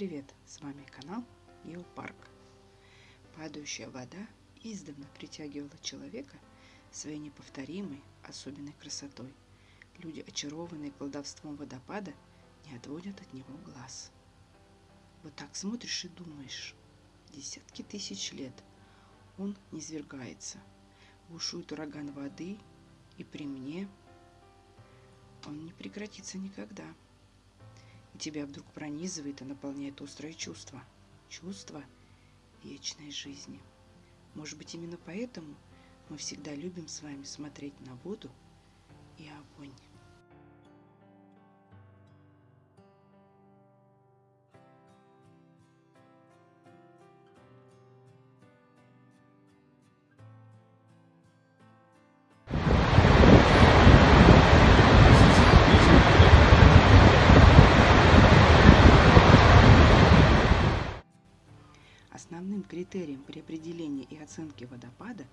привет! С вами канал Геопарк. Падающая вода издавна притягивала человека своей неповторимой, особенной красотой. Люди, очарованные колдовством водопада, не отводят от него глаз. Вот так смотришь и думаешь, десятки тысяч лет он не свергается. Бушует ураган воды, и при мне он не прекратится никогда тебя вдруг пронизывает и наполняет острое чувство. Чувство вечной жизни. Может быть, именно поэтому мы всегда любим с вами смотреть на воду и огонь. Критерием при определении и оценке водопада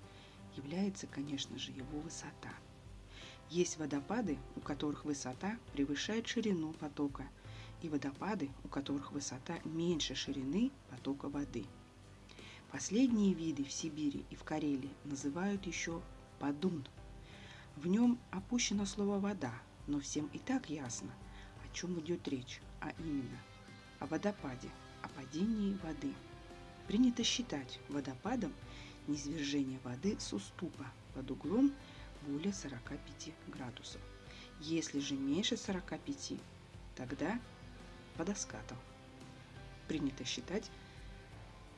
является, конечно же, его высота. Есть водопады, у которых высота превышает ширину потока, и водопады, у которых высота меньше ширины потока воды. Последние виды в Сибири и в Карелии называют еще подун. В нем опущено слово «вода», но всем и так ясно, о чем идет речь, а именно о водопаде, о падении воды – Принято считать водопадом низвержение воды с уступа под углом более 45 градусов. Если же меньше 45, тогда водоскатом. Принято считать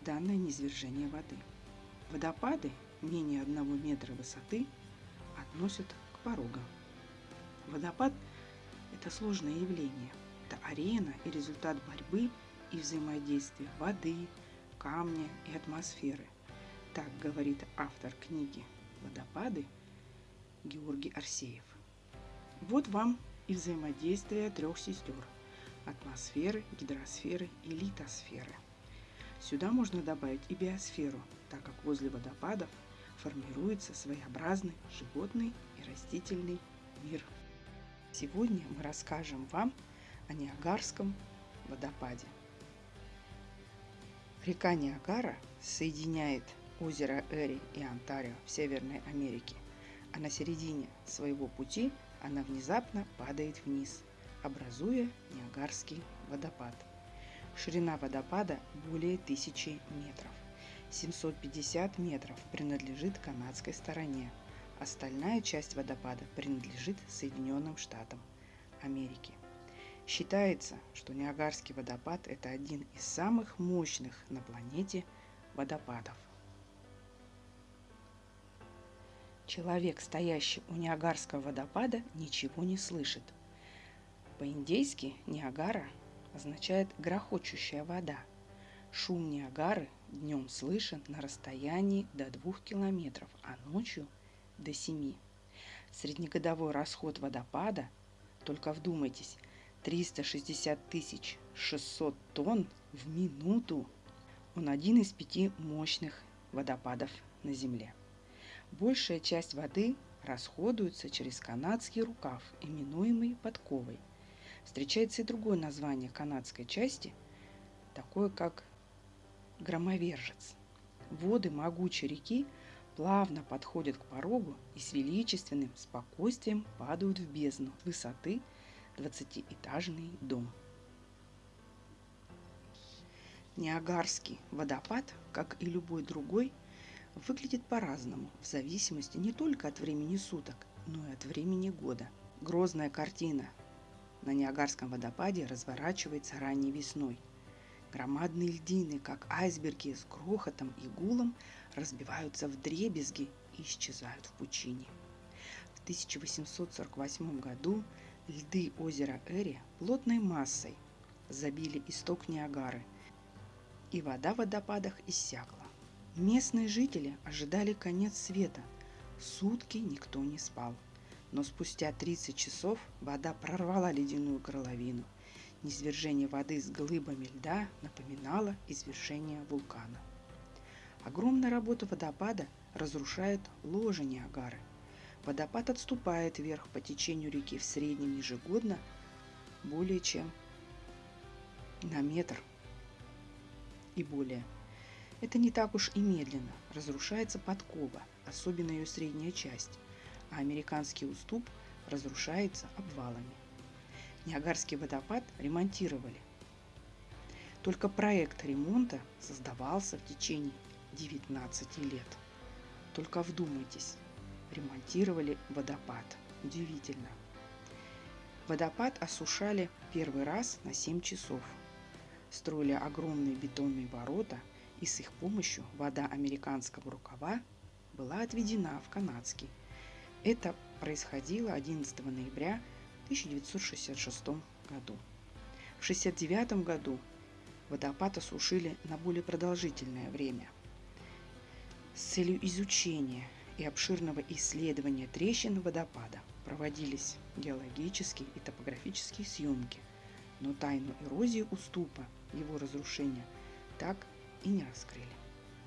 данное низвержение воды. Водопады менее 1 метра высоты относят к порогам. Водопад – это сложное явление. Это арена и результат борьбы и взаимодействия воды, камня и атмосферы. Так говорит автор книги «Водопады» Георгий Арсеев. Вот вам и взаимодействие трех сестер – атмосферы, гидросферы и литосферы. Сюда можно добавить и биосферу, так как возле водопадов формируется своеобразный животный и растительный мир. Сегодня мы расскажем вам о Ниагарском водопаде – Река Ниагара соединяет озеро Эри и Онтарио в Северной Америке, а на середине своего пути она внезапно падает вниз, образуя Ниагарский водопад. Ширина водопада более тысячи метров. 750 метров принадлежит канадской стороне. Остальная часть водопада принадлежит Соединенным Штатам Америки. Считается, что Ниагарский водопад – это один из самых мощных на планете водопадов. Человек, стоящий у Ниагарского водопада, ничего не слышит. По-индейски Ниагара означает «грохочущая вода». Шум Ниагары днем слышен на расстоянии до 2 километров, а ночью – до 7. Среднегодовой расход водопада, только вдумайтесь, 360 тысяч 600 тонн в минуту. Он один из пяти мощных водопадов на Земле. Большая часть воды расходуется через канадский рукав, именуемый подковой. Встречается и другое название канадской части, такое как громовержец. Воды могучей реки плавно подходят к порогу и с величественным спокойствием падают в бездну высоты – 20-этажный дом. Ниагарский водопад, как и любой другой, выглядит по-разному, в зависимости не только от времени суток, но и от времени года. Грозная картина на Ниагарском водопаде разворачивается ранней весной. Громадные льдины, как айсберги с грохотом и гулом, разбиваются в дребезги и исчезают в пучине. В 1848 году Льды озера Эри плотной массой забили исток Ниагары, и вода в водопадах иссякла. Местные жители ожидали конец света. Сутки никто не спал. Но спустя 30 часов вода прорвала ледяную горловину. Низвержение воды с глыбами льда напоминало извержение вулкана. Огромная работа водопада разрушает ложе Ниагары. Водопад отступает вверх по течению реки в среднем ежегодно более чем на метр. и более. Это не так уж и медленно. Разрушается подкова, особенно ее средняя часть, а американский уступ разрушается обвалами. Ниагарский водопад ремонтировали. Только проект ремонта создавался в течение 19 лет. Только вдумайтесь, ремонтировали водопад. Удивительно. Водопад осушали первый раз на 7 часов. Строили огромные бетонные ворота, и с их помощью вода американского рукава была отведена в канадский. Это происходило 11 ноября 1966 году. В 1969 году водопад осушили на более продолжительное время. С целью изучения и обширного исследования трещин водопада проводились геологические и топографические съемки, но тайну эрозии уступа, его разрушения, так и не раскрыли.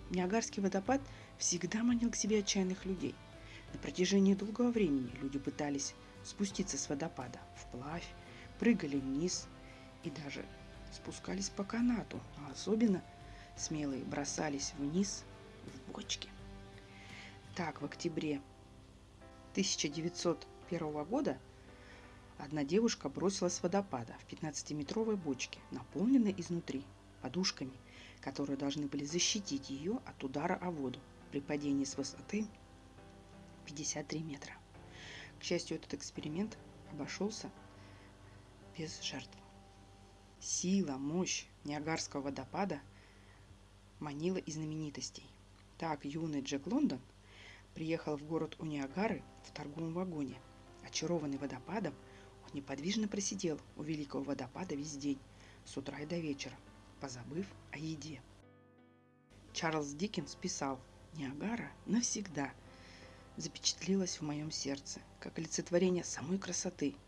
Ниагарский водопад всегда манил к себе отчаянных людей. На протяжении долгого времени люди пытались спуститься с водопада вплавь, прыгали вниз и даже спускались по канату, а особенно смелые бросались вниз в бочки. Так, в октябре 1901 года одна девушка бросилась с водопада в 15-метровой бочке, наполненной изнутри подушками, которые должны были защитить ее от удара о воду при падении с высоты 53 метра. К счастью, этот эксперимент обошелся без жертв. Сила, мощь Ниагарского водопада манила и знаменитостей. Так юный Джек Лондон приехал в город у Ниагары в торговом вагоне. Очарованный водопадом, он неподвижно просидел у великого водопада весь день, с утра и до вечера, позабыв о еде. Чарльз Диккенс писал «Ниагара навсегда запечатлелась в моем сердце, как олицетворение самой красоты –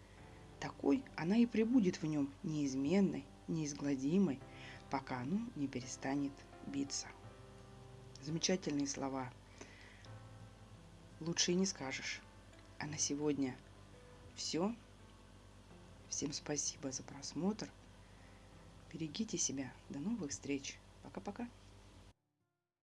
такой она и пребудет в нем неизменной, неизгладимой, пока оно не перестанет биться. Замечательные слова. Лучше и не скажешь. А на сегодня все. Всем спасибо за просмотр. Берегите себя. До новых встреч. Пока-пока.